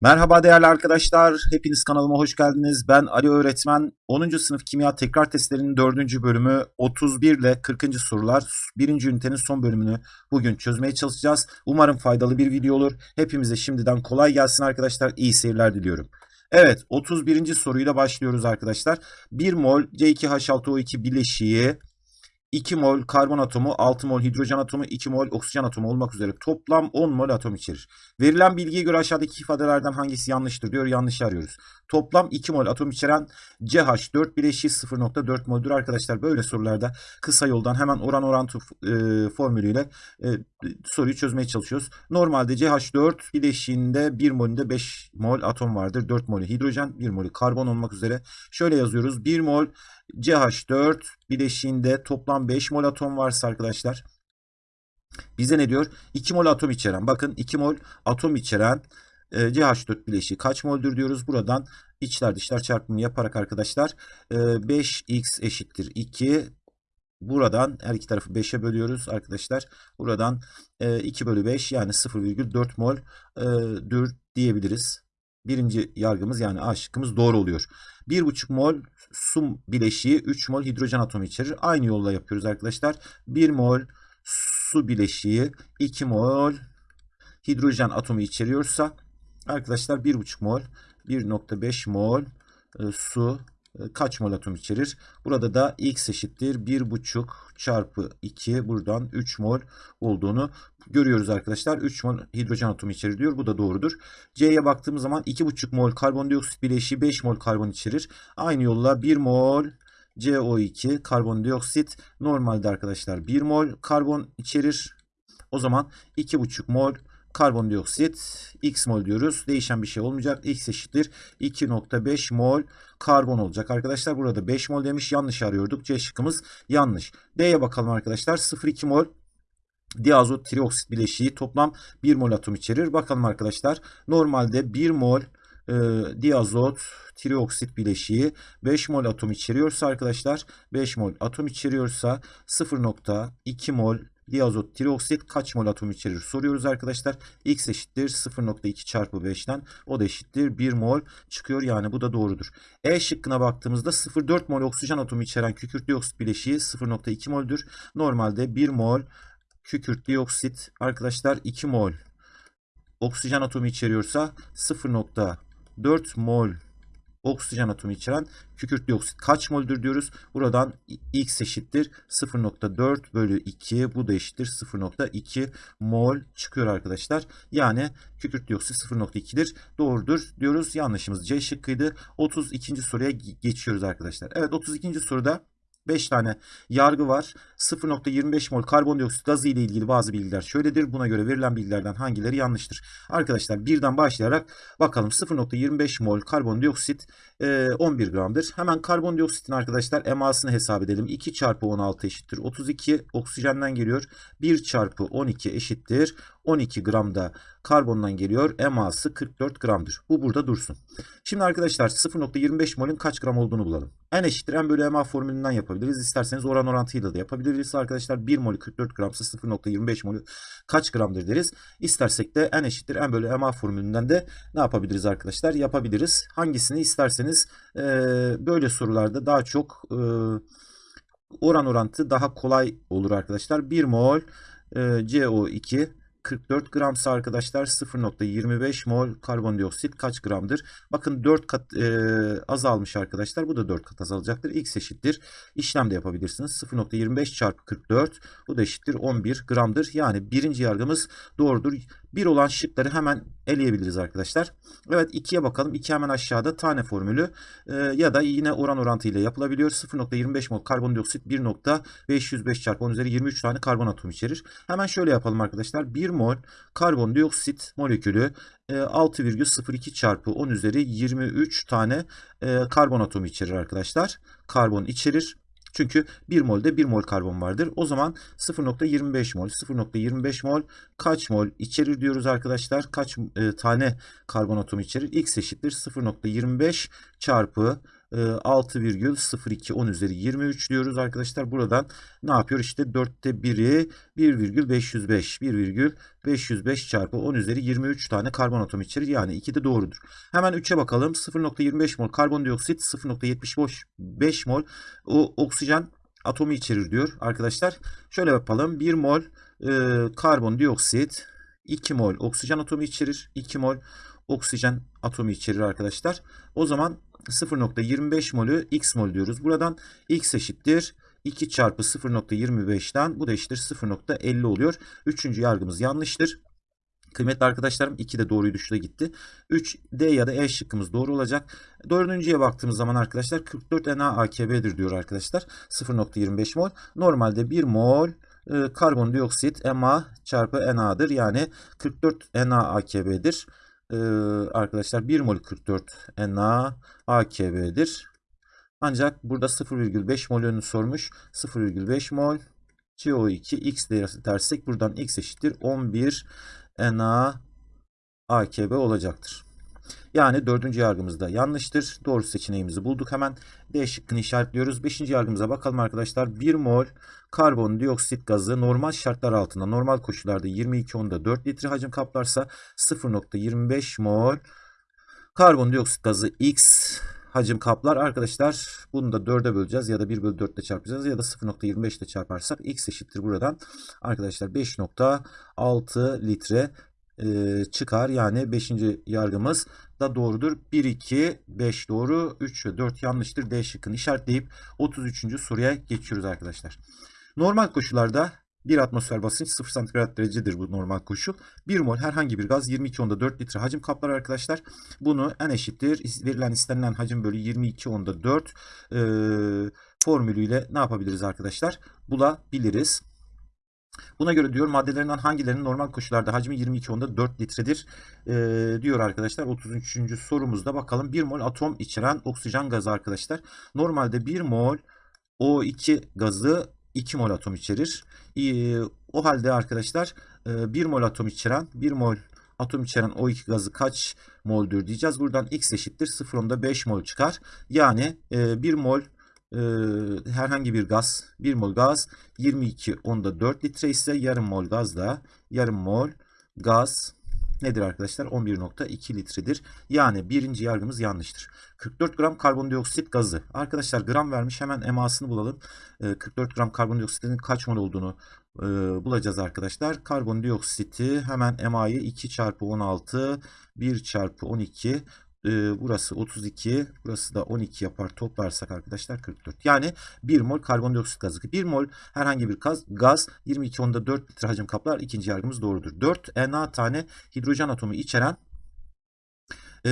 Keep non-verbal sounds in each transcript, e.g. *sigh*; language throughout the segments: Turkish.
Merhaba değerli arkadaşlar. Hepiniz kanalıma hoş geldiniz. Ben Ali Öğretmen. 10. sınıf kimya tekrar testlerinin 4. bölümü 31 ile 40. sorular 1. ünitenin son bölümünü bugün çözmeye çalışacağız. Umarım faydalı bir video olur. Hepimize şimdiden kolay gelsin arkadaşlar. İyi seyirler diliyorum. Evet 31. soruyla başlıyoruz arkadaşlar. 1 mol C2H6O2 bileşiği 2 mol karbon atomu, 6 mol hidrojen atomu, 2 mol oksijen atomu olmak üzere toplam 10 mol atom içerir. Verilen bilgiye göre aşağıdaki ifadelerden hangisi yanlıştır diyor. Yanlış arıyoruz. Toplam 2 mol atom içeren CH4 bileşiği 0.4 moldür arkadaşlar. Böyle sorularda kısa yoldan hemen oran orantı e, formülüyle e, soruyu çözmeye çalışıyoruz. Normalde CH4 bileşiğinde 1 molünde 5 mol atom vardır. 4 molü hidrojen, 1 molü karbon olmak üzere. Şöyle yazıyoruz. 1 mol CH4 bileşiğinde toplam 5 mol atom varsa arkadaşlar bize ne diyor? 2 mol atom içeren. Bakın 2 mol atom içeren e, CH4 bileşiği kaç moldür diyoruz. Buradan içler dışlar çarpımı yaparak arkadaşlar e, 5x eşittir 2 Buradan her iki tarafı 5'e bölüyoruz arkadaşlar. Buradan e, 2 bölü 5 yani 0,4 mol e, dür diyebiliriz. Birinci yargımız yani A şıkkımız doğru oluyor. 1,5 mol su bileşiği 3 mol hidrojen atomu içerir. Aynı yolla yapıyoruz arkadaşlar. 1 mol su bileşiği 2 mol hidrojen atomu içeriyorsa arkadaşlar 1,5 mol 1,5 mol e, su kaç mol atom içerir? Burada da x eşittir 1,5 çarpı 2 buradan 3 mol olduğunu görüyoruz arkadaşlar. 3 mol hidrojen atomu içerir diyor. Bu da doğrudur. C'ye baktığımız zaman 2,5 mol karbondioksit bileşiği 5 mol karbon içerir. Aynı yolla 1 mol CO2 karbondioksit normalde arkadaşlar 1 mol karbon içerir. O zaman 2,5 mol karbondioksit x mol diyoruz. Değişen bir şey olmayacak. x eşittir 2.5 mol karbon olacak. Arkadaşlar burada 5 mol demiş. Yanlış arıyorduk. C şıkkımız yanlış. D'ye bakalım arkadaşlar. 0,2 mol diazot trioksit bileşiği toplam 1 mol atom içerir. Bakalım arkadaşlar. Normalde 1 mol e, diazot trioksit bileşiği 5 mol atom içeriyorsa arkadaşlar 5 mol atom içeriyorsa 0.2 mol diazot trioksit kaç mol atom içerir soruyoruz arkadaşlar. X eşittir 0.2 çarpı 5'ten o da eşittir 1 mol çıkıyor yani bu da doğrudur. E şıkkına baktığımızda 0.4 mol oksijen atomu içeren kükürt dioksit bileşiği 0.2 moldür. Normalde 1 mol kükürt dioksit arkadaşlar 2 mol oksijen atomu içeriyorsa 0.4 mol oksijen atomu içeren kükürt dioksit kaç moldür diyoruz. Buradan x eşittir 0.4 bölü 2 bu da eşittir 0.2 mol çıkıyor arkadaşlar. Yani kükürt dioksit 0.2'dir. Doğrudur diyoruz. Yanlışımız C şıkkıydı. 32. soruya geçiyoruz arkadaşlar. Evet 32. soruda 5 tane yargı var. 0.25 mol karbondioksit gazı ile ilgili bazı bilgiler şöyledir. Buna göre verilen bilgilerden hangileri yanlıştır? Arkadaşlar birden başlayarak bakalım 0.25 mol karbondioksit 11 gramdır. Hemen karbondioksitin arkadaşlar emasını hesap edelim. 2 çarpı 16 eşittir 32 oksijenden geliyor. 1 çarpı 12 eşittir 12 gram da karbondan geliyor. Eması 44 gramdır. Bu burada dursun. Şimdi arkadaşlar 0.25 molün kaç gram olduğunu bulalım. N eşittir M bölü MA formülünden yapabiliriz. İsterseniz oran orantıyla da yapabiliriz. Arkadaşlar 1 molü 44 gramsa 0.25 molü kaç gramdır deriz. İstersek de N eşittir M bölü MA formülünden de ne yapabiliriz arkadaşlar? Yapabiliriz. Hangisini isterseniz e, böyle sorularda daha çok e, oran orantı daha kolay olur arkadaşlar. 1 mol e, CO2 44 gramsa arkadaşlar 0.25 mol karbondioksit kaç gramdır? Bakın 4 kat e, azalmış arkadaşlar. Bu da 4 kat azalacaktır. X eşittir. İşlem de yapabilirsiniz. 0.25 çarpı 44 bu da eşittir 11 gramdır. Yani birinci yargımız doğrudur. Bir olan şıkları hemen eleyebiliriz arkadaşlar. Evet 2'ye bakalım. 2 hemen aşağıda tane formülü e, ya da yine oran orantı ile yapılabiliyor. 0.25 mol karbondioksit 1.505 çarpı 10 üzeri 23 tane karbon atomu içerir. Hemen şöyle yapalım arkadaşlar. 1 mol karbondioksit molekülü 6,02 e, çarpı 10 üzeri 23 tane e, karbon atomu içerir arkadaşlar. Karbon içerir. Çünkü 1 molde 1 mol karbon vardır. O zaman 0.25 mol. 0.25 mol kaç mol içerir diyoruz arkadaşlar. Kaç e, tane karbon atomu içerir? X eşittir 0.25 çarpı 6,02 10 üzeri 23 diyoruz arkadaşlar. Buradan ne yapıyor? İşte 4'te 1'i 1,505 1,505 çarpı 10 üzeri 23 tane karbon atomu içerir. Yani 2 de doğrudur. Hemen 3'e bakalım. 0,25 mol karbondioksit 0,75 mol o oksijen atomu içerir diyor arkadaşlar. Şöyle yapalım. 1 mol e, karbondioksit 2 mol oksijen atomu içerir. 2 mol oksijen atomu içerir arkadaşlar. O zaman 0.25 molü x mol diyoruz. Buradan x eşittir 2 çarpı 0.25'ten bu da eşittir 0.50 oluyor. Üçüncü yargımız yanlıştır. Kıymetli arkadaşlarım 2 de doğruydu şurada gitti. 3 D ya da E şıkkımız doğru olacak. Dördüncüye baktığımız zaman arkadaşlar 44 NaAKB'dir diyor arkadaşlar. 0.25 mol. Normalde 1 mol e, karbondioksit Ma çarpı Na'dır. Yani 44 NaAKB'dir. Ee, arkadaşlar 1 mol 44 NaAKB'dir. Ancak burada 0,5 mol yönünü sormuş. 0,5 mol CO2 x dersek buradan x eşittir 11 NaAKB olacaktır. Yani dördüncü yargımızda yanlıştır. Doğru seçeneğimizi bulduk. Hemen D şıkkını işaretliyoruz. Beşinci yargımıza bakalım arkadaşlar. 1 mol karbondioksit gazı normal şartlar altında normal koşullarda 22 onda 4 litre hacim kaplarsa 0.25 mol karbondioksit gazı X hacim kaplar. Arkadaşlar bunu da 4'e böleceğiz ya da 1 bölü 4 ile çarpacağız ya da 0.25 ile çarparsak X eşittir buradan. Arkadaşlar 5.6 litre e, çıkar. Yani 5. yargımız da doğrudur. 1, 2, 5 doğru. 3 ve 4 yanlıştır. D şıkkını işaretleyip 33. soruya geçiyoruz arkadaşlar. Normal koşullarda 1 atmosfer basınç 0 santigrat derecedir bu normal koşul. 1 mol herhangi bir gaz 22 onda 4 litre hacim kaplar arkadaşlar. Bunu n eşittir verilen istenilen hacim bölü 22 onda 4 e, formülüyle ne yapabiliriz arkadaşlar? Bulabiliriz. Buna göre diyor maddelerinden hangilerinin normal koşullarda hacmi 22 onda 4 litredir e, diyor arkadaşlar. 33. sorumuzda bakalım 1 mol atom içeren oksijen gazı arkadaşlar. Normalde 1 mol O2 gazı 2 mol atom içerir. E, o halde arkadaşlar e, 1 mol atom içeren 1 mol atom içeren O2 gazı kaç moldür diyeceğiz. Buradan X eşittir 0.5 mol çıkar. Yani e, 1 mol e, herhangi bir gaz 1 mol gaz 22 onda 4 litre ise yarım mol gaz da yarım mol gaz nedir arkadaşlar 11.2 litredir. Yani birinci yargımız yanlıştır. 44 gram karbondioksit gazı. Arkadaşlar gram vermiş hemen emasını bulalım. E, 44 gram karbondioksitin kaç mol olduğunu e, bulacağız arkadaşlar. Karbondioksiti hemen emayı 2 çarpı 16 1 çarpı 12 e, burası 32, burası da 12 yapar. Toplarsak arkadaşlar 44. Yani 1 mol karbondioksit gazı. 1 mol herhangi bir gaz, gaz 22 onda 4 litre hacim kaplar. İkinci yargımız doğrudur. 4 Na tane hidrojen atomu içeren e,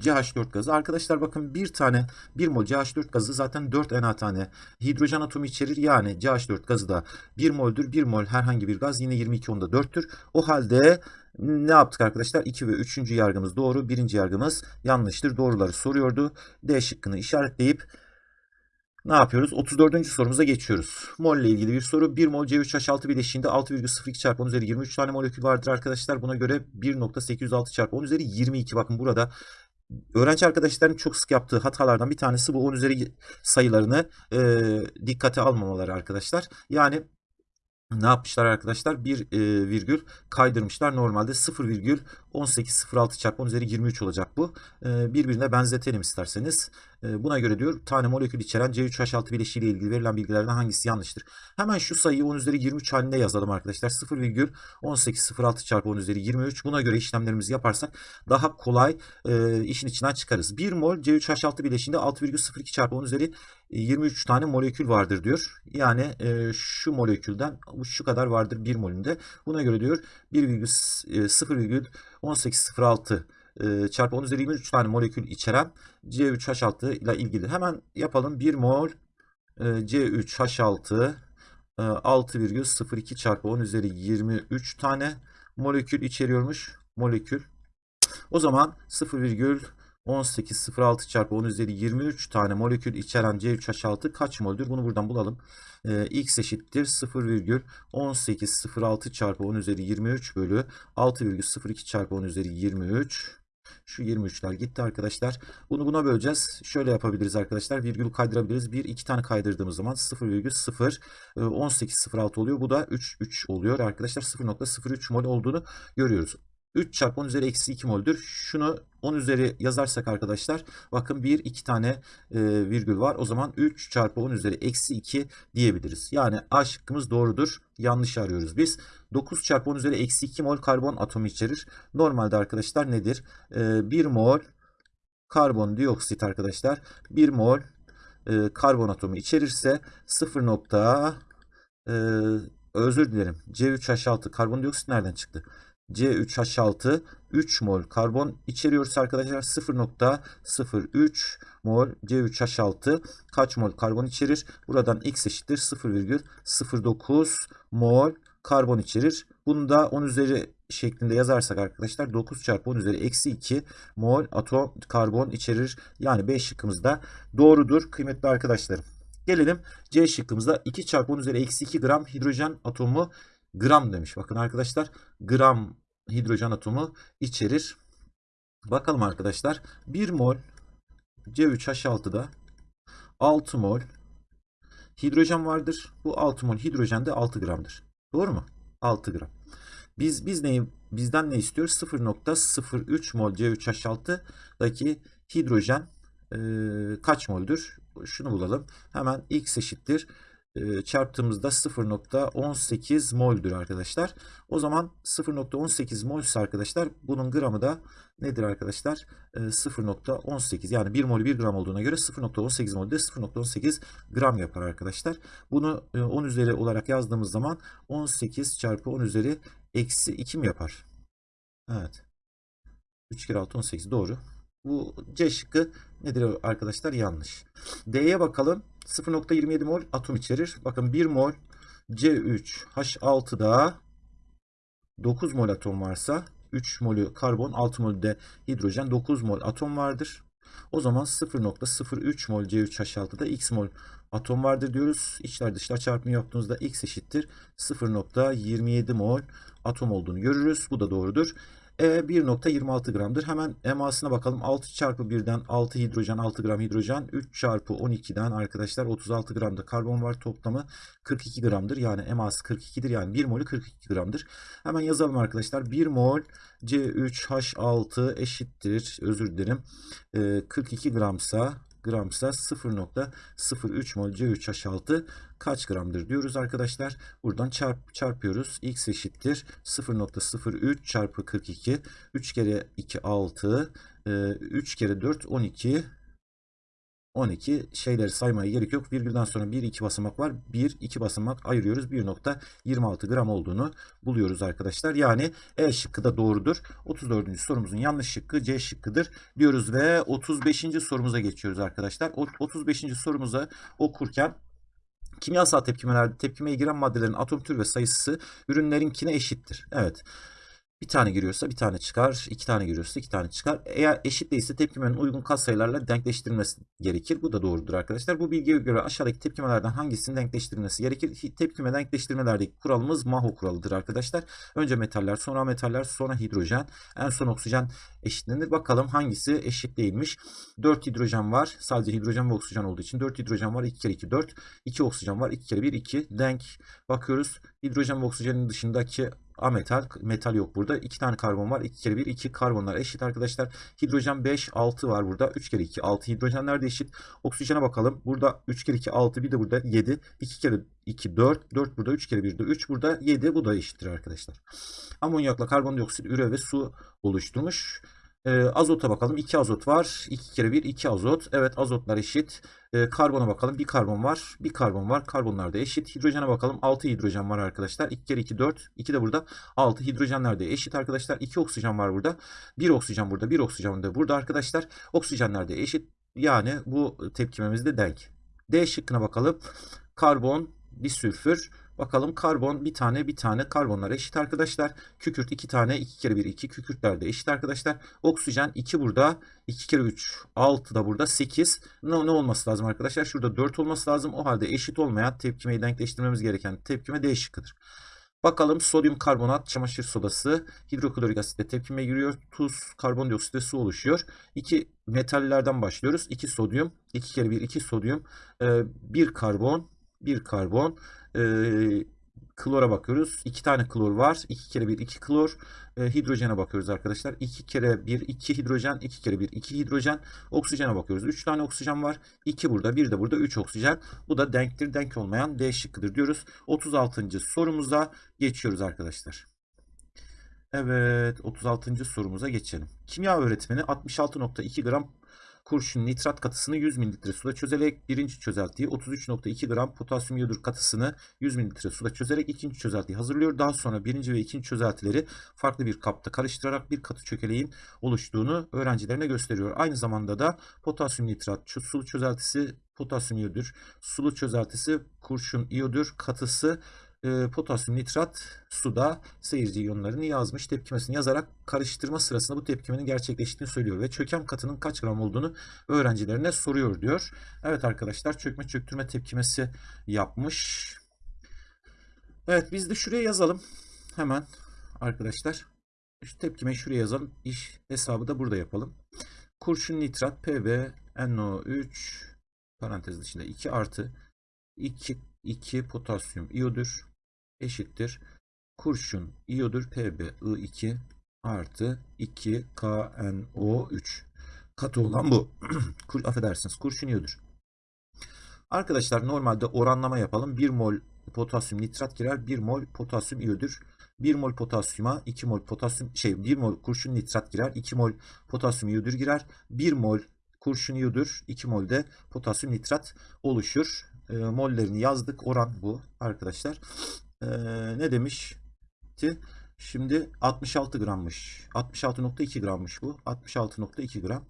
CH4 gazı. Arkadaşlar bakın bir tane 1 mol CH4 gazı zaten 4 Na tane hidrojen atomu içerir. Yani CH4 gazı da 1 moldür. 1 mol herhangi bir gaz yine 22 onda 4'tür. O halde ne yaptık arkadaşlar? 2 ve 3. yargımız doğru. 1. yargımız yanlıştır. Doğruları soruyordu. D şıkkını işaretleyip ne yapıyoruz? 34. sorumuza geçiyoruz. Mol ile ilgili bir soru. 1 mol C3H6 bileşiğinde 6,02 çarpı 10 üzeri 23 tane molekül vardır arkadaşlar. Buna göre 1.806 çarpı 10 üzeri 22. Bakın burada öğrenci arkadaşların çok sık yaptığı hatalardan bir tanesi bu 10 üzeri sayılarını e, dikkate almamaları arkadaşlar. Yani ne yapmışlar arkadaşlar? Bir e, virgül kaydırmışlar. Normalde 0 virgül 18.06 çarpı 10 üzeri 23 olacak bu. E, birbirine benzetelim isterseniz. E, buna göre diyor tane molekül içeren C3H6 bileşiği ile ilgili verilen bilgilerden hangisi yanlıştır? Hemen şu sayıyı 10 üzeri 23 halinde yazalım arkadaşlar. 0 virgül 18.06 çarpı 10 üzeri 23. Buna göre işlemlerimizi yaparsak daha kolay e, işin içinden çıkarız. 1 mol C3H6 bileşiğinde 6,02 çarpı 10 üzeri 23 tane molekül vardır diyor. Yani e, şu molekülden şu kadar vardır 1 molünde. Buna göre diyor 1,0,1806 e, çarpı 10 üzeri 23 tane molekül içeren C3H6 ile ilgili. Hemen yapalım. 1 mol e, C3H6 e, 6,02 çarpı 10 üzeri 23 tane molekül içeriyormuş. Molekül. O zaman 0,1806 çarpı 10 üzeri 23 tane molekül içeren C3H6 kaç moldür? Bunu buradan bulalım. Ee, X eşittir 0,1806 çarpı 10 üzeri 23 bölü 6,02 çarpı 10 üzeri 23 Şu 23'ler gitti arkadaşlar. Bunu buna böleceğiz. Şöyle yapabiliriz arkadaşlar. Virgül kaydırabiliriz. Bir iki tane kaydırdığımız zaman 0,0 18,06 oluyor. Bu da 3 3 oluyor arkadaşlar. 0,03 mol olduğunu görüyoruz. 3 çarpı 10 üzeri eksi 2 moldür. Şunu 10 üzeri yazarsak arkadaşlar bakın 1 2 tane e, virgül var. O zaman 3 çarpı 10 üzeri eksi 2 diyebiliriz. Yani A şıkkımız doğrudur. Yanlış arıyoruz biz. 9 çarpı 10 üzeri eksi 2 mol karbon atomu içerir. Normalde arkadaşlar nedir? E, 1 mol karbondioksit arkadaşlar 1 mol e, karbon atomu içerirse 0 nokta e, özür dilerim C3H6 karbondioksit nereden çıktı? C3H6 3 mol karbon içeriyoruz arkadaşlar. 0.03 mol C3H6 kaç mol karbon içerir? Buradan x eşittir 0,09 mol karbon içerir. Bunu da 10 üzeri şeklinde yazarsak arkadaşlar 9 çarpı 10 üzeri eksi 2 mol atom karbon içerir. Yani B şıkkımız da doğrudur kıymetli arkadaşlarım. Gelelim C şıkkımızda 2 çarpı 10 üzeri eksi 2 gram hidrojen atomu gram demiş. Bakın arkadaşlar gram hidrojen atomu içerir. Bakalım arkadaşlar 1 mol C3H6'da 6 mol hidrojen vardır. Bu 6 mol hidrojen de 6 gramdır. Doğru mu? 6 gram. Biz biz neyi bizden ne istiyoruz? 0.03 mol C3H6'daki hidrojen e, kaç moldür? Şunu bulalım. Hemen x eşittir çarptığımızda 0.18 mol'dür arkadaşlar. O zaman 0.18 mol ise arkadaşlar bunun gramı da nedir arkadaşlar? E, 0.18 yani 1 mol 1 gram olduğuna göre 0.18 mol de 0.18 gram yapar arkadaşlar. Bunu e, 10 üzeri olarak yazdığımız zaman 18 çarpı 10 üzeri eksi 2 mi yapar? Evet. 3 kere 6 18 doğru. Bu C şıkkı nedir arkadaşlar? Yanlış. D'ye bakalım. 0.27 mol atom içerir. Bakın 1 mol C3H6'da 9 mol atom varsa 3 molü karbon 6 mol de hidrojen 9 mol atom vardır. O zaman 0.03 mol C3H6'da x mol atom vardır diyoruz. İçler dışlar çarpımı yaptığımızda x eşittir 0.27 mol atom olduğunu görürüz. Bu da doğrudur. E 1.26 gramdır. Hemen emasına bakalım. 6 çarpı 1'den 6 hidrojen 6 gram hidrojen. 3 çarpı 12'den arkadaşlar 36 gramda karbon var. Toplamı 42 gramdır. Yani eması 42'dir. Yani 1 molü 42 gramdır. Hemen yazalım arkadaşlar. 1 mol C3H6 eşittir. Özür dilerim. E, 42 gramsa gramsa 0.03 mol C3H6 kaç gramdır diyoruz arkadaşlar. Buradan çarp, çarpıyoruz. X eşittir 0.03 çarpı 42. 3 kere 2 6. 3 kere 4 12. 12 şeyleri saymaya gerek yok. Virgülden sonra 1 2 basamak var. 1 2 basamak ayırıyoruz. 1.26 gram olduğunu buluyoruz arkadaşlar. Yani E şıkkı da doğrudur. 34. sorumuzun yanlış şıkkı C şıkkıdır diyoruz ve 35. sorumuza geçiyoruz arkadaşlar. 35. sorumuza okurken kimyasal tepkimelerde tepkimeye giren maddelerin atom tür ve sayısı ürünlerinkine eşittir. Evet. Bir tane giriyorsa bir tane çıkar. iki tane giriyorsa iki tane çıkar. Eğer eşit değilse tepkimenin uygun katsayılarla denkleştirilmesi gerekir. Bu da doğrudur arkadaşlar. Bu bilgiye göre aşağıdaki tepkimelerden hangisinin denkleştirilmesi gerekir? Tepkime denkleştirmelerdeki kuralımız Maho kuralıdır arkadaşlar. Önce metaller, sonra metaller, sonra hidrojen, en son oksijen eşitlenir. Bakalım hangisi eşit değilmiş. 4 hidrojen var. Sadece hidrojen ve oksijen olduğu için 4 hidrojen var. 2 kere 2 4. 2 oksijen var. 2 kere 1 2. Denk. Bakıyoruz. Hidrojen ve oksijenin dışındaki ametal. Metal yok burada. 2 tane karbon var. 2 kere 1 2 karbonlar eşit arkadaşlar. Hidrojen 5 6 var burada. 3 kere 2 6 hidrojenler de eşit. Oksijene bakalım. Burada 3 kere 2 6 bir de burada 7. 2 kere 2 4 4 burada 3 kere 1 de 3 burada 7 bu da eşittir arkadaşlar. Amonyakla karbondioksit, üre ve su oluşturmuş. E, azota bakalım. 2 azot var. 2 kere 1 2 azot. Evet azotlar eşit. E, karbona bakalım. Bir karbon var. Bir karbon var. Karbonlar da eşit. Hidrojene bakalım. 6 hidrojen var arkadaşlar. 2 kere 2 4. 2 de burada. 6 hidrojenler de eşit arkadaşlar. 2 oksijen var burada. 1 oksijen burada. 1 oksijen de burada arkadaşlar. Oksijenler de eşit. Yani bu tepkimemiz de denk. D şıkkına bakalım. Karbon, bir sülfür. Bakalım karbon bir tane bir tane karbonlar eşit arkadaşlar. Kükürt iki tane 2 kere 1 2 kükürtler de eşit arkadaşlar. Oksijen 2 burada 2 kere 3 6 da burada 8. Ne, ne olması lazım arkadaşlar? Şurada 4 olması lazım. O halde eşit olmayan tepkimeyi denkleştirmemiz gereken tepkime D şıkkıdır. Bakalım sodyum karbonat, çamaşır sodası, hidroklorik asitle tepkime giriyor. Tuz, karbondioksit ve su oluşuyor. İki metallerden başlıyoruz. 2 sodyum, 2 kere 1 2 sodyum, 1 karbon, 1 karbon, e, klora bakıyoruz. 2 tane klor var. 2 kere 1 2 klor. E, hidrojene bakıyoruz arkadaşlar. 2 kere 1 2 hidrojen, 2 kere 1 2 hidrojen. Oksijene bakıyoruz. 3 tane oksijen var. 2 burada, 1 de burada 3 oksijen. Bu da denktir. Denk olmayan D şıkkıdır diyoruz. 36. sorumuza geçiyoruz arkadaşlar. Evet 36. sorumuza geçelim. Kimya öğretmeni 66.2 gram kurşun nitrat katısını 100 ml suda çözerek birinci çözeltiyi 33.2 gram potasyum iyodür katısını 100 ml suda çözerek ikinci çözeltiyi hazırlıyor. Daha sonra birinci ve ikinci çözeltileri farklı bir kapta karıştırarak bir katı çökeleğin oluştuğunu öğrencilerine gösteriyor. Aynı zamanda da potasyum nitrat sulu çözeltisi potasyum iyodür, sulu çözeltisi kurşun iyodür katısı e, potasyum nitrat suda seyirci iyonlarını yazmış. Tepkimesini yazarak karıştırma sırasında bu tepkimenin gerçekleştiğini söylüyor ve çöken katının kaç gram olduğunu öğrencilerine soruyor diyor. Evet arkadaşlar çökme çöktürme tepkimesi yapmış. Evet biz de şuraya yazalım. Hemen arkadaşlar. Şu tepkimeyi şuraya yazalım. İş hesabı da burada yapalım. Kurşun nitrat Pb NO3 parantez dışında 2 artı 2 2 potasyum iyodür eşittir. Kurşun iyodür PbI2 artı 2 KNO3. Katı olan bu. *clears throat* Affedersiniz kurşun iyodür. Arkadaşlar normalde oranlama yapalım. 1 mol potasyum nitrat girer. 1 mol potasyum iyodür. 1 mol potasyuma 2 mol potasyum şey 1 mol kurşun nitrat girer. 2 mol potasyum iyodür girer. 1 mol kurşun iyodür. 2 mol de potasyum nitrat oluşur. E, mollerini yazdık. Oran bu arkadaşlar e, ne demişti? Şimdi 66 grammış. 66.2 grammış bu. 66.2 gram.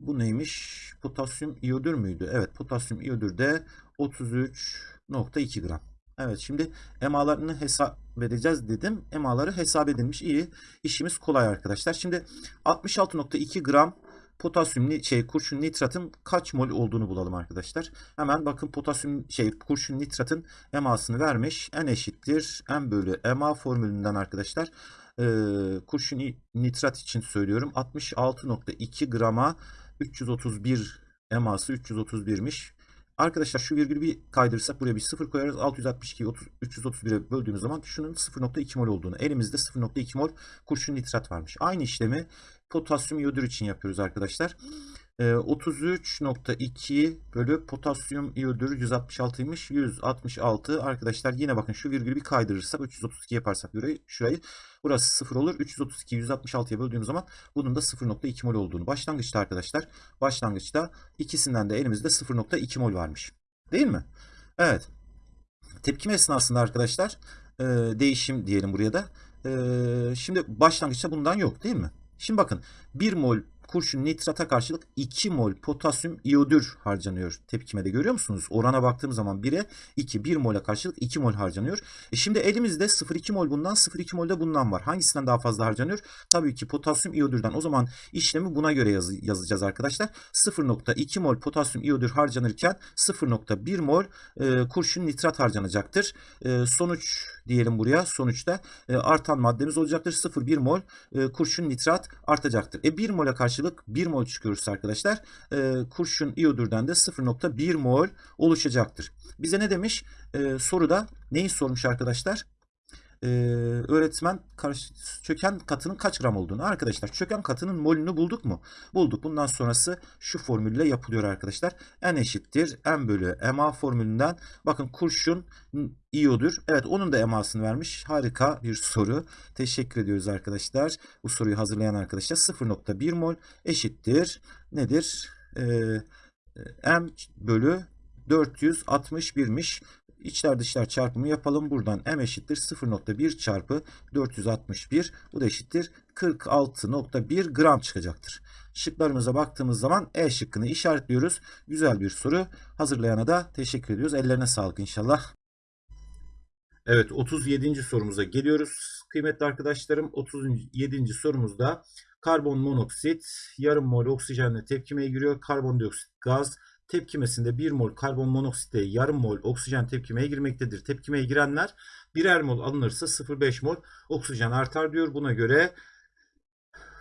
Bu neymiş? Potasyum iyodür müydü? Evet potasyum iyodür de 33.2 gram. Evet şimdi emalarını hesap edeceğiz dedim. Emaları hesap edilmiş. İyi. İşimiz kolay arkadaşlar. Şimdi 66.2 gram potasyum şey kurşun nitratın kaç mol olduğunu bulalım arkadaşlar. Hemen bakın potasyum şey kurşun nitratın emasını vermiş. N eşittir M bölü MA formülünden arkadaşlar. Ee, kurşun nitrat için söylüyorum. 66.2 grama 331 eması 331'miş. Arkadaşlar şu virgülü bir kaydırırsak buraya bir sıfır koyarız. 662 331'e böldüğümüz zaman şunun 0.2 mol olduğunu. Elimizde 0.2 mol kurşun nitrat varmış. Aynı işlemi potasyum iyodür için yapıyoruz arkadaşlar. E, ee, 33.2 bölü potasyum iyodür 166'ymış. 166 arkadaşlar yine bakın şu virgülü bir kaydırırsak 332 yaparsak burayı şurayı burası 0 olur. 332 166'ya böldüğümüz zaman bunun da 0.2 mol olduğunu. Başlangıçta arkadaşlar başlangıçta ikisinden de elimizde 0.2 mol varmış. Değil mi? Evet. Tepkime esnasında arkadaşlar e, değişim diyelim buraya da. E, şimdi başlangıçta bundan yok değil mi? Şimdi bakın 1 mol kurşun nitrata karşılık 2 mol potasyum iyodür harcanıyor tepkimede görüyor musunuz? Orana baktığım zaman 1'e 2, 1 mola karşılık 2 mol harcanıyor. E şimdi elimizde 0,2 mol bundan 0,2 mol de bundan var. Hangisinden daha fazla harcanıyor? Tabii ki potasyum iyodürden. O zaman işlemi buna göre yaz yazacağız arkadaşlar. 0,2 mol potasyum iyodür harcanırken 0,1 mol e, kurşun nitrat harcanacaktır. E, sonuç diyelim buraya. Sonuçta e, artan maddemiz olacaktır. 0,1 mol e, kurşun nitrat artacaktır. E 1 mola karşı karşılık 1 mol çıkıyorsa arkadaşlar e, kurşun iyodürden de 0.1 mol oluşacaktır. Bize ne demiş? E, soruda neyi sormuş arkadaşlar? E, öğretmen çöken katının kaç gram olduğunu. Arkadaşlar çöken katının molünü bulduk mu? Bulduk. Bundan sonrası şu formülle yapılıyor arkadaşlar. N eşittir M bölü MA formülünden. Bakın kurşun iyodür. Evet onun da emasını vermiş. Harika bir soru. Teşekkür ediyoruz arkadaşlar. Bu soruyu hazırlayan arkadaşlar 0.1 mol eşittir. Nedir? Ee, M bölü 461'miş. İçler dışlar çarpımı yapalım. Buradan m eşittir 0.1 çarpı 461. Bu da eşittir 46.1 gram çıkacaktır. Şıklarımıza baktığımız zaman E şıkkını işaretliyoruz. Güzel bir soru. Hazırlayana da teşekkür ediyoruz. Ellerine sağlık inşallah. Evet 37. sorumuza geliyoruz. Kıymetli arkadaşlarım 37. sorumuzda karbon monoksit yarım mol oksijenle tepkimeye giriyor. Karbondioksit gaz tepkimesinde 1 mol karbon monoksitle yarım mol oksijen tepkimeye girmektedir. Tepkimeye girenler birer mol alınırsa 0,5 mol oksijen artar diyor. Buna göre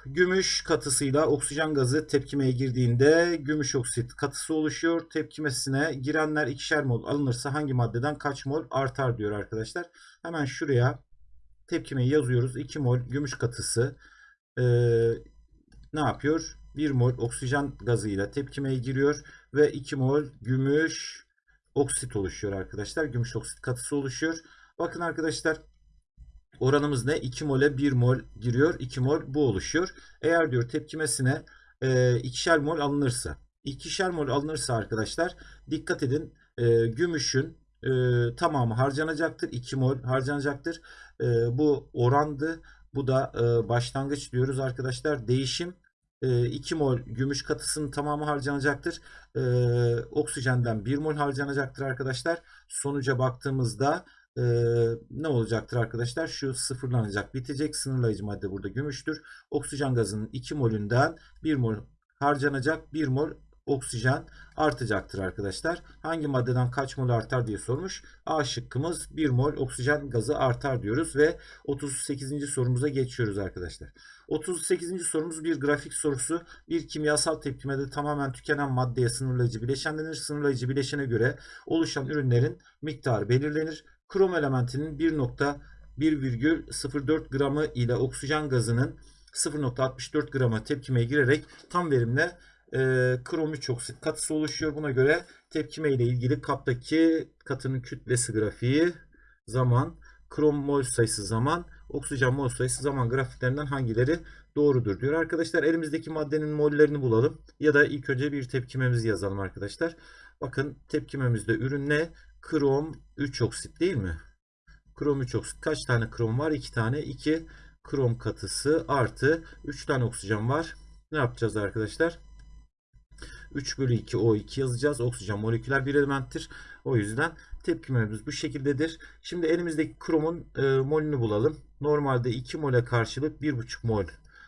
Gümüş katısıyla oksijen gazı tepkimeye girdiğinde gümüş oksit katısı oluşuyor. Tepkimesine girenler ikişer mol alınırsa hangi maddeden kaç mol artar diyor arkadaşlar. Hemen şuraya tepkimeyi yazıyoruz. 2 mol gümüş katısı ee, ne yapıyor? 1 mol oksijen gazıyla tepkimeye giriyor ve 2 mol gümüş oksit oluşuyor arkadaşlar. Gümüş oksit katısı oluşuyor. Bakın arkadaşlar Oranımız ne? 2 mole 1 mol giriyor. 2 mol bu oluşuyor. Eğer diyor tepkimesine e, ikişer mol alınırsa. ikişer mol alınırsa arkadaşlar dikkat edin e, gümüşün e, tamamı harcanacaktır. 2 mol harcanacaktır. E, bu orandı. Bu da başlangıç diyoruz arkadaşlar. Değişim 2 mol gümüş katısının tamamı harcanacaktır. E, oksijenden 1 mol harcanacaktır arkadaşlar. Sonuca baktığımızda e, ne olacaktır arkadaşlar? Şu sıfırlanacak, bitecek. Sınırlayıcı madde burada gümüştür. Oksijen gazının 2 molünden 1 mol harcanacak. 1 mol oksijen artacaktır arkadaşlar. Hangi maddeden kaç mol artar diye sormuş. A şıkkımız 1 mol oksijen gazı artar diyoruz ve 38. sorumuza geçiyoruz arkadaşlar. 38. sorumuz bir grafik sorusu. Bir kimyasal tepkimede tamamen tükenen maddeye sınırlayıcı bileşen denir. Sınırlayıcı bileşene göre oluşan ürünlerin miktarı belirlenir. Krom elementinin 1.1,04 gramı ile oksijen gazının 0.64 grama tepkimeye girerek tam verimle e, krom 3 oksit katısı oluşuyor. Buna göre tepkime ile ilgili kaptaki katının kütlesi grafiği zaman, krom mol sayısı zaman, oksijen mol sayısı zaman grafiklerinden hangileri doğrudur diyor. Arkadaşlar elimizdeki maddenin mollerini bulalım. Ya da ilk önce bir tepkimemizi yazalım arkadaşlar. Bakın tepkimemizde ürün ne? Krom 3 oksit değil mi? Krom 3 oksit. Kaç tane krom var? 2 tane. 2 krom katısı artı 3 tane oksijen var. Ne yapacağız arkadaşlar? 3 bölü 2 O2 yazacağız. Oksijen moleküler bir elementtir. O yüzden tepkimemiz bu şekildedir. Şimdi elimizdeki kromun e, molünü bulalım. Normalde 2 mole karşılık 1,5 mol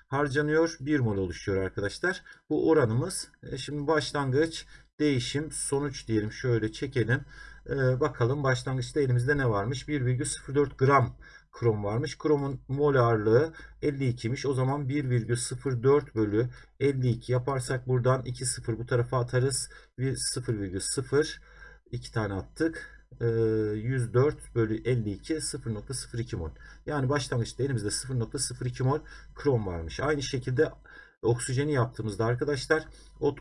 harcanıyor. 1 mol oluşuyor arkadaşlar. Bu oranımız. E, şimdi başlangıç değişim sonuç diyelim. Şöyle çekelim. Ee, bakalım başlangıçta elimizde ne varmış? 1,04 gram krom varmış. Kromun mol ağırlığı 52'miş. O zaman 1,04 bölü 52 yaparsak buradan 2 sıfır bu tarafa atarız. 0,0 2 tane attık. 104 ee, bölü 52 0.02 mol. Yani başlangıçta elimizde 0.02 mol krom varmış. Aynı şekilde oksijeni yaptığımızda arkadaşlar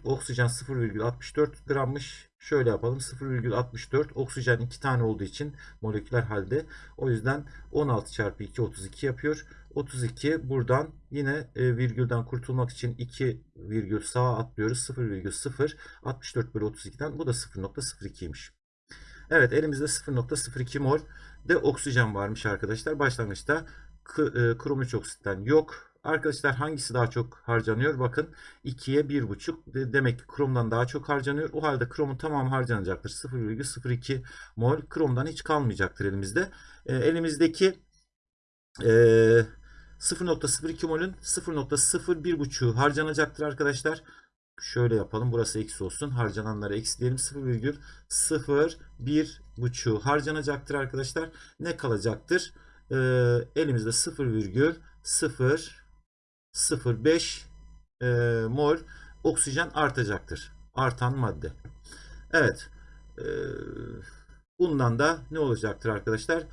oksijen 0,64 grammış. Şöyle yapalım 0,64 oksijen 2 tane olduğu için moleküler halde. O yüzden 16 çarpı 2 32 yapıyor. 32 buradan yine e, virgülden kurtulmak için 2 virgül sağa atlıyoruz. 0,0 64 bölü 32'den bu da 0.02'ymiş. Evet elimizde 0.02 mol de oksijen varmış arkadaşlar. Başlangıçta e, krom 3 oksitten yok. Arkadaşlar hangisi daha çok harcanıyor? Bakın 2'ye 1,5 demek ki kromdan daha çok harcanıyor. O halde kromun tamamı harcanacaktır. 0,02 mol kromdan hiç kalmayacaktır elimizde. E, elimizdeki e, 0.02 molün 0.01,5 harcanacaktır arkadaşlar. Şöyle yapalım. Burası eksi olsun. Harcananları eksi diyelim. 0,01,5 harcanacaktır arkadaşlar. Ne kalacaktır? Ee, elimizde 0,0 0,5 e, mol oksijen artacaktır. Artan madde. Evet. E, bundan da ne olacaktır arkadaşlar?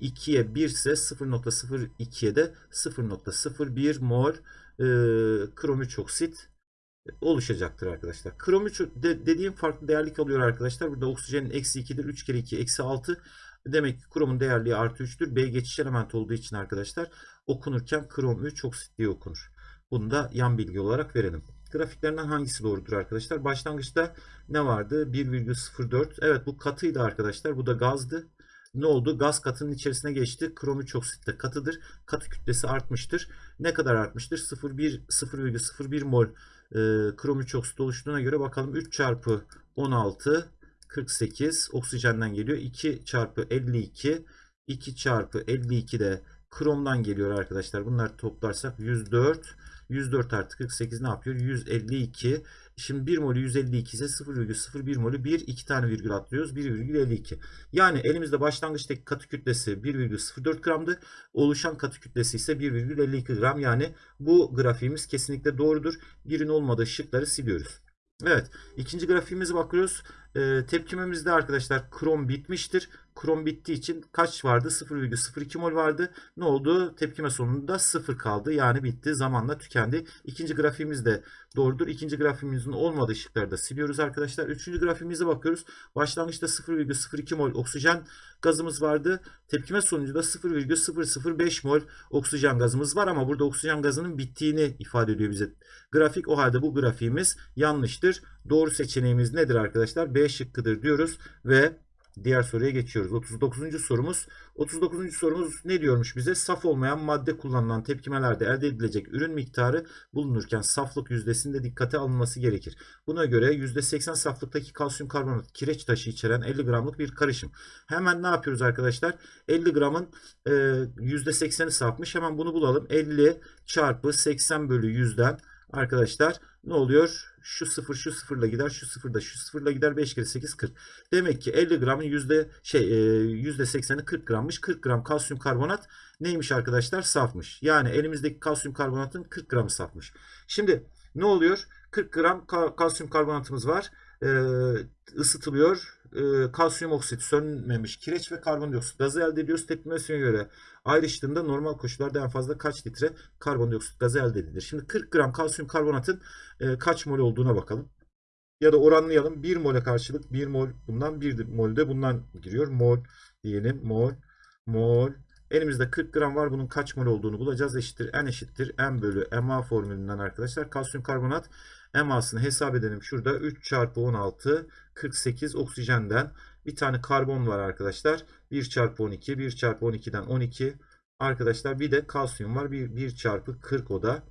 2'ye 1 ise 0.02'ye de 0.01 mol e, krom 3 oksit oluşacaktır arkadaşlar. Krom 3 de, dediğim farklı değerlik alıyor arkadaşlar. Burada oksijenin eksi 2'dir. 3 kere 2 eksi 6. Demek ki kromun değerliği artı 3'tür. B geçiş element olduğu için arkadaşlar okunurken krom 3 oksit diye okunur. Bunu da yan bilgi olarak verelim. Grafiklerinden hangisi doğrudur arkadaşlar? Başlangıçta ne vardı? 1,04. Evet bu katıydı arkadaşlar. Bu da gazdı. Ne oldu? Gaz katının içerisine geçti. Krom 3 oksit katıdır. Katı kütlesi artmıştır. Ne kadar artmıştır? 0,01 mol e, krom 3 oksit oluştuğuna göre bakalım 3 çarpı 16 48 oksijenden geliyor. 2 çarpı 52 2 çarpı 52 de kromdan geliyor arkadaşlar. Bunları toplarsak 104 104 artı 48 ne yapıyor? 152 Şimdi 1 molü 152 ise 0,01 molü 1 2 tane virgül atlıyoruz 1,52. Yani elimizde başlangıçtaki katı kütlesi 1,04 gramdı. Oluşan katı kütlesi ise 1,52 gram. Yani bu grafiğimiz kesinlikle doğrudur. Birin olmadığı şıkları siliyoruz. Evet. ikinci grafiğimize bakıyoruz. Ee, tepkimemizde arkadaşlar krom bitmiştir. Krom bittiği için kaç vardı? 0,02 mol vardı. Ne oldu? Tepkime sonunda 0 kaldı. Yani bitti. Zamanla tükendi. İkinci grafiğimiz de doğrudur. İkinci grafiğimizin olmadığı şıkları da siliyoruz arkadaşlar. Üçüncü grafiğimize bakıyoruz. Başlangıçta 0,02 mol oksijen gazımız vardı. Tepkime sonucunda 0,005 mol oksijen gazımız var ama burada oksijen gazının bittiğini ifade ediyor bize. Grafik o halde bu grafiğimiz yanlıştır. Doğru seçeneğimiz nedir arkadaşlar? B şıkkıdır diyoruz ve diğer soruya geçiyoruz. 39. sorumuz. 39. sorumuz ne diyormuş bize? Saf olmayan madde kullanılan tepkimelerde elde edilecek ürün miktarı bulunurken saflık yüzdesinde dikkate alınması gerekir. Buna göre %80 saflıktaki kalsiyum karbonat kireç taşı içeren 50 gramlık bir karışım. Hemen ne yapıyoruz arkadaşlar? 50 gramın e, %80'i safmış. Hemen bunu bulalım. 50 çarpı 80 bölü 100'den arkadaşlar ne oluyor? Şu sıfır şu sıfırla gider, şu sıfırda şu sıfırla gider. 5 kere 8 40. Demek ki 50 gramın yüzde şey e, yüzde 80'i 40 grammış. 40 gram kalsiyum karbonat neymiş arkadaşlar? Safmış. Yani elimizdeki kalsiyum karbonatın 40 gramı safmış. Şimdi ne oluyor? 40 gram kalsiyum karbonatımız var. E, ısıtılıyor. E, kalsiyum oksit sönmemiş kireç ve karbondioksit gazı elde ediyoruz. Tepkimesine göre ayrıştığında normal koşullarda en fazla kaç litre karbondioksit gazı elde edilir? Şimdi 40 gram kalsiyum karbonatın e, kaç mol olduğuna bakalım. Ya da oranlayalım. 1 mole karşılık 1 mol bundan 1 mol de bundan giriyor. Mol diyelim. Mol. Mol. Elimizde 40 gram var. Bunun kaç mol olduğunu bulacağız. Eşittir. N eşittir. M bölü MA formülünden arkadaşlar. Kalsiyum karbonat MA'sını hesap edelim. Şurada 3 çarpı 16 48 oksijenden bir tane karbon var arkadaşlar. 1 çarpı 12 1 çarpı 12'den 12 arkadaşlar bir de kalsiyum var. 1, 1 çarpı 40 o da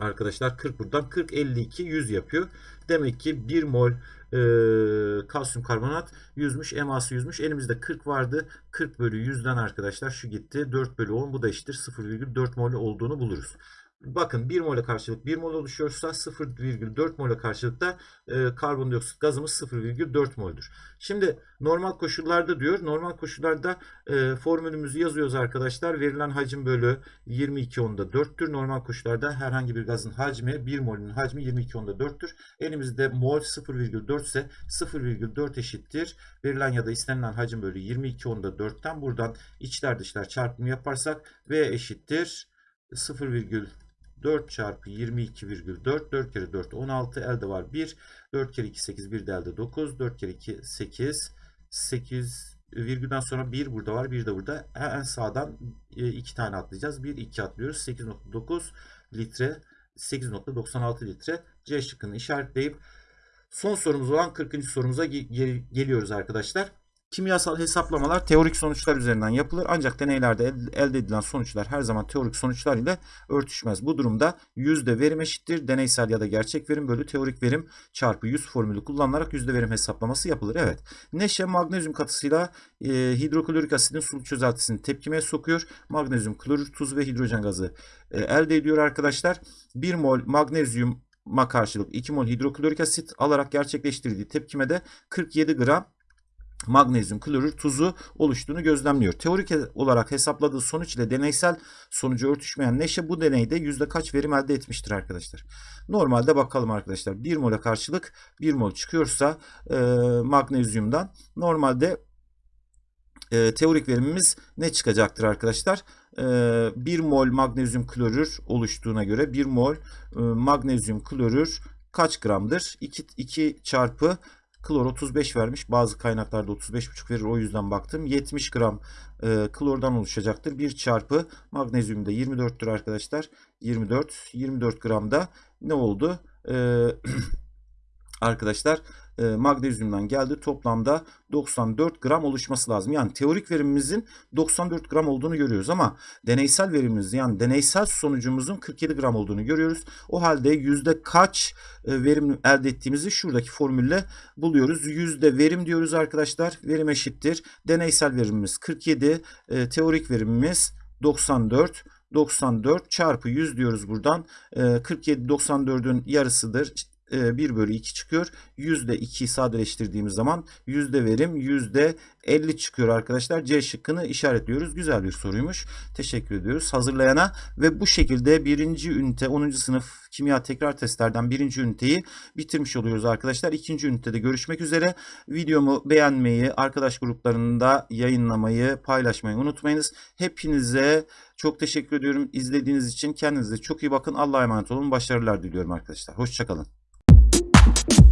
Arkadaşlar 40 buradan 40 52 100 yapıyor. Demek ki 1 mol e, kalsiyum karbonat yüzmüş. Eması yüzmüş. Elimizde 40 vardı. 40 bölü 100'den arkadaşlar şu gitti. 4 bölü 10 bu da eşittir 0,4 mol olduğunu buluruz. Bakın 1 mole karşılık 1 mol oluşuyorsa 0,4 mole karşılıkta e, karbondioksit gazımız 0,4 mol'dür. Şimdi normal koşullarda diyor. Normal koşullarda e, formülümüzü yazıyoruz arkadaşlar. Verilen hacim bölü 22 onda 4'tür. Normal koşullarda herhangi bir gazın hacmi 1 molün hacmi 22 onda 4'tür. Elimizde mol 0,4 ise 0,4 eşittir. Verilen ya da istenilen hacim bölü 22 onda 4'ten buradan içler dışlar çarpımı yaparsak V eşittir 0,4 4 çarpı 22,4 4 kere 4 16 elde var 1 4 kere 2 8 1 de elde 9 4 kere 2 8 8 virgülden sonra 1 burada var 1 de burada en sağdan 2 e, tane atlayacağız 1 2 atlıyoruz 8.9 litre 8.96 litre C şıkkını işaretleyip son sorumuz olan 40. sorumuza geliyoruz arkadaşlar. Kimyasal hesaplamalar teorik sonuçlar üzerinden yapılır ancak deneylerde elde edilen sonuçlar her zaman teorik sonuçlar ile örtüşmez. Bu durumda yüzde verim eşittir deneysel ya da gerçek verim bölü teorik verim çarpı 100 formülü kullanılarak yüzde verim hesaplaması yapılır. Evet neşe magnezyum katısıyla e, hidroklorik asidin sulu çözeltisini tepkimeye sokuyor. Magnezyum klorür tuz ve hidrojen gazı e, elde ediyor arkadaşlar. 1 mol magnezyum ma karşılık 2 mol hidroklorik asit alarak gerçekleştirdiği tepkimede 47 gram magnezyum klorür tuzu oluştuğunu gözlemliyor. Teorik olarak hesapladığı sonuç ile deneysel sonucu örtüşmeyen neşe bu deneyde yüzde kaç verim elde etmiştir arkadaşlar. Normalde bakalım arkadaşlar 1 mole karşılık 1 mol çıkıyorsa e, magnezyumdan normalde e, teorik verimimiz ne çıkacaktır arkadaşlar? E, 1 mol magnezyum klorür oluştuğuna göre 1 mol e, magnezyum klorür kaç gramdır? 2, 2 çarpı Klor 35 vermiş. Bazı kaynaklarda 35,5 verir. O yüzden baktım. 70 gram e, klordan oluşacaktır. 1 çarpı magnezyum da 24'tür arkadaşlar. 24. 24 gramda ne oldu? E, *clears throat* arkadaşlar magnezyumdan geldi. Toplamda 94 gram oluşması lazım. Yani teorik verimimizin 94 gram olduğunu görüyoruz ama deneysel verimimiz yani deneysel sonucumuzun 47 gram olduğunu görüyoruz. O halde yüzde kaç e, verim elde ettiğimizi şuradaki formülle buluyoruz. Yüzde verim diyoruz arkadaşlar. Verim eşittir. Deneysel verimimiz 47, e, teorik verimimiz 94. 94 çarpı 100 diyoruz buradan. 47 94'ün yarısıdır e, 1 bölü 2 çıkıyor. Yüzde 2'yi sadeleştirdiğimiz zaman yüzde verim yüzde 50 çıkıyor arkadaşlar. C şıkkını işaretliyoruz. Güzel bir soruymuş. Teşekkür ediyoruz hazırlayana ve bu şekilde birinci ünite 10. sınıf kimya tekrar testlerden birinci üniteyi bitirmiş oluyoruz arkadaşlar. İkinci ünitede görüşmek üzere. Videomu beğenmeyi, arkadaş gruplarında yayınlamayı, paylaşmayı unutmayınız. Hepinize çok teşekkür ediyorum izlediğiniz için. Kendinize çok iyi bakın. Allah'a emanet olun. Başarılar diliyorum arkadaşlar. Hoşçakalın. you.